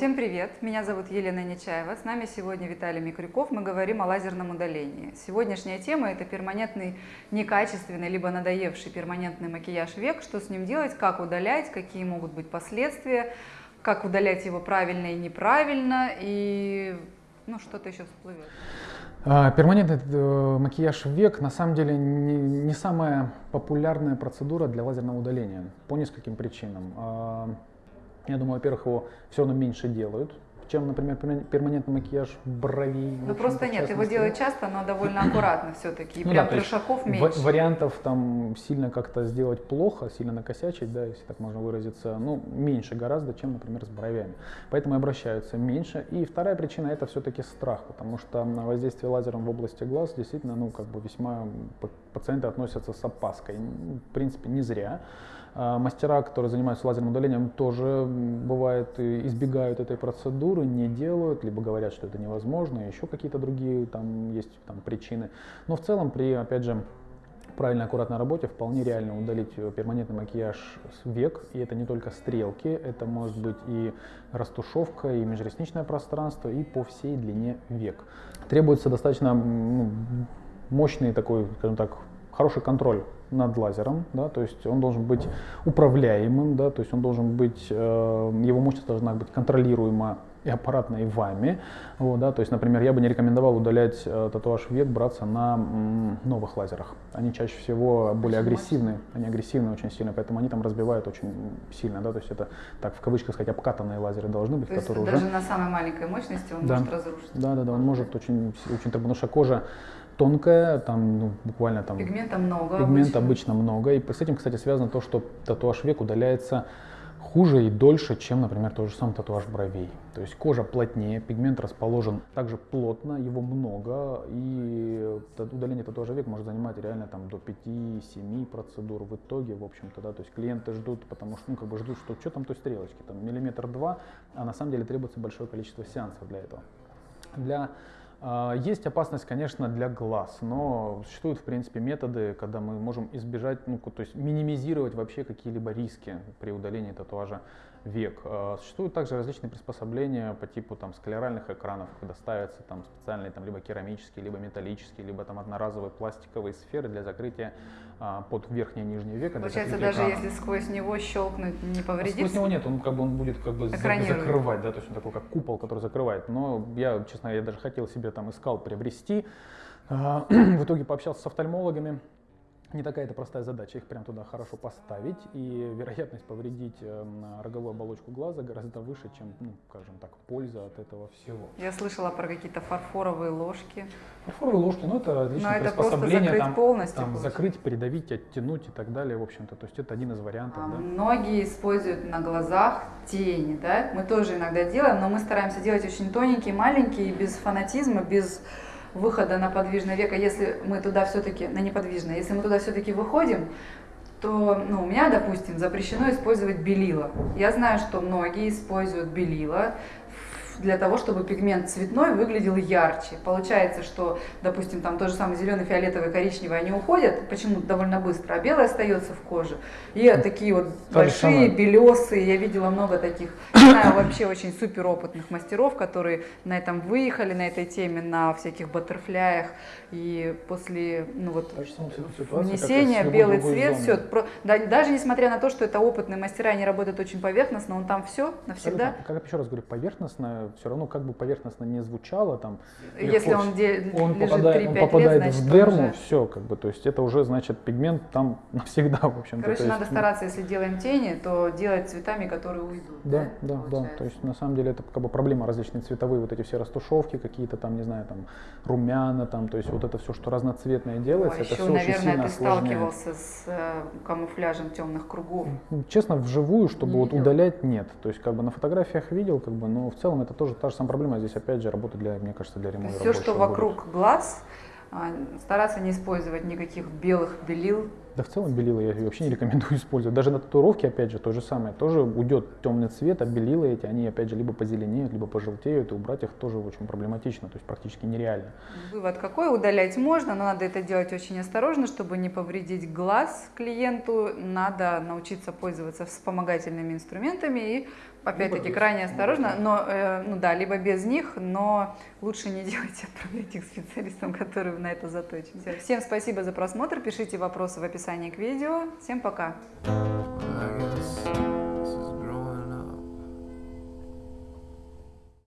Всем привет! Меня зовут Елена Нечаева. С нами сегодня Виталий Микрюков. Мы говорим о лазерном удалении. Сегодняшняя тема – это перманентный некачественный либо надоевший перманентный макияж век. Что с ним делать, как удалять, какие могут быть последствия, как удалять его правильно и неправильно, и ну, что-то еще всплывет. А, перманентный э, макияж век на самом деле не, не самая популярная процедура для лазерного удаления по нескольким причинам. Я думаю, во-первых, его все равно меньше делают, чем, например, перманентный макияж бровей. Ну просто нет, его делают часто, но довольно аккуратно все-таки, и ну, прям да, шагов меньше. Вариантов там сильно как-то сделать плохо, сильно накосячить, да, если так можно выразиться, ну, меньше гораздо, чем, например, с бровями. Поэтому обращаются меньше. И вторая причина это все-таки страх, потому что на воздействие лазером в области глаз действительно, ну, как бы весьма пациенты относятся с опаской. В принципе, не зря. А, мастера, которые занимаются лазерным удалением, тоже бывает избегают этой процедуры, не делают, либо говорят, что это невозможно, еще какие-то другие там есть там, причины. Но в целом при, опять же, правильной аккуратной работе вполне реально удалить перманентный макияж с век, и это не только стрелки, это может быть и растушевка, и межресничное пространство, и по всей длине век. Требуется достаточно ну, мощный такой, скажем так, хороший контроль над лазером, да, то есть он должен быть управляемым, да, то есть он должен быть, э, его мощность должна быть контролируема и аппаратно, и вами. Вот, да, то есть, например, я бы не рекомендовал удалять э, татуаж век, браться на м, новых лазерах. Они чаще всего более агрессивные, они агрессивны очень сильно, поэтому они там разбивают очень сильно, да, то есть это, так в кавычках сказать, обкатанные лазеры должны быть, то которые есть даже уже... на самой маленькой мощности он да. может разрушить. Да, да, да, он может очень, очень, потому что кожа тонкая, там ну, буквально там... Пигмента много Пигмента обычно. обычно много. И с этим, кстати, связано то, что татуаж век удаляется хуже и дольше, чем, например, тот же самый татуаж бровей. То есть кожа плотнее, пигмент расположен также плотно, его много, и удаление татуажа век может занимать реально там до 5-7 процедур в итоге, в общем-то, да, то есть клиенты ждут, потому что, ну, как бы ждут, что что там той стрелочки, там миллиметр-два, а на самом деле требуется большое количество сеансов для этого. Для есть опасность, конечно, для глаз, но существуют, в принципе, методы, когда мы можем избежать, ну, то есть минимизировать вообще какие-либо риски при удалении татуажа век. А, существуют также различные приспособления по типу там, склеральных экранов, когда ставятся там, специальные там, либо керамические, либо металлические, либо там, одноразовые пластиковые сферы для закрытия а, под верхнее и нижнее веко. Получается, даже экрана. если сквозь него щелкнуть, не повредит? А сквозь него нет, он как бы он будет как бы закрывать, да, то есть он такой как купол, который закрывает. Но я, честно, я даже хотел себе там искал приобрести. А, в итоге пообщался с офтальмологами, не такая это простая задача, их прям туда хорошо поставить, и вероятность повредить э, роговую оболочку глаза гораздо выше, чем, ну, скажем так, польза от этого всего. Я слышала про какие-то фарфоровые ложки. Фарфоровые ложки, ну это отличное Но приспособление, это там, полностью там закрыть, придавить, оттянуть и так далее, в общем-то, то есть это один из вариантов. А, да. Многие используют на глазах тени, да, мы тоже иногда делаем, но мы стараемся делать очень тоненькие, маленькие, без фанатизма, без выхода на подвижное веко, если мы туда все-таки, на неподвижное, если мы туда все-таки выходим, то ну, у меня, допустим, запрещено использовать белила. Я знаю, что многие используют белила, для того, чтобы пигмент цветной выглядел ярче. Получается, что, допустим, там то же самое зеленый, фиолетовый, коричневый, они уходят почему-то довольно быстро, а белый остается в коже. И такие вот то большие, белесые, я видела много таких, знаю вообще очень супер опытных мастеров, которые на этом выехали, на этой теме, на всяких баттерфляях, и после ну, вот, внесения белый цвет, все, да, даже несмотря на то, что это опытные мастера, они работают очень поверхностно, он там все навсегда. Как я еще раз говорю, поверхностно, все равно как бы поверхностно не звучало там. Если он, де, он попадает, он попадает лет, в дерму, уже... все как бы, то есть это уже значит пигмент там навсегда, в общем-то. Короче, есть, надо стараться, если делаем тени, то делать цветами, которые уйдут. Да, да, да, да. То есть на самом деле это как бы проблема различные цветовые вот эти все растушевки, какие-то там, не знаю, там румяна, там, то есть вот это все, что разноцветное делается, Ой, это еще, все наверное, очень сильно ты сталкивался с э, камуфляжем темных кругов. Честно, вживую, чтобы не вот видел. удалять, нет. То есть как бы на фотографиях видел, как бы, но в целом это тоже та же самая проблема здесь опять же работа для, мне кажется, для ремонта. Все, что вокруг будет. глаз, а, стараться не использовать никаких белых белил, Да в целом белила я вообще не рекомендую использовать. Даже на татуировке, опять же, то же самое. Тоже уйдет темный цвет, а белила эти, они опять же либо позеленеют, либо пожелтеют, и убрать их тоже очень проблематично, то есть практически нереально. Вывод какой? Удалять можно, но надо это делать очень осторожно, чтобы не повредить глаз клиенту. Надо научиться пользоваться вспомогательными инструментами и опять-таки крайне осторожно, но э, ну да, либо без них, но лучше не делайте, отправляйте их специалистам, которые на это заточены. Всем спасибо за просмотр, пишите вопросы в описании к видео. Всем пока!